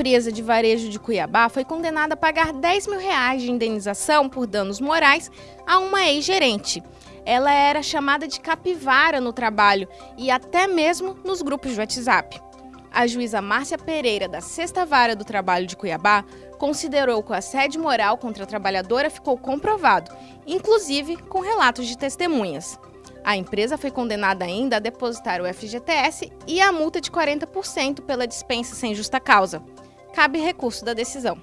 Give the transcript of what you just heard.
empresa de varejo de Cuiabá foi condenada a pagar 10 mil reais de indenização por danos morais a uma ex-gerente. Ela era chamada de capivara no trabalho e até mesmo nos grupos de WhatsApp. A juíza Márcia Pereira, da Sexta Vara do Trabalho de Cuiabá, considerou que o assédio moral contra a trabalhadora ficou comprovado, inclusive com relatos de testemunhas. A empresa foi condenada ainda a depositar o FGTS e a multa de 40% pela dispensa sem justa causa. Cabe recurso da decisão.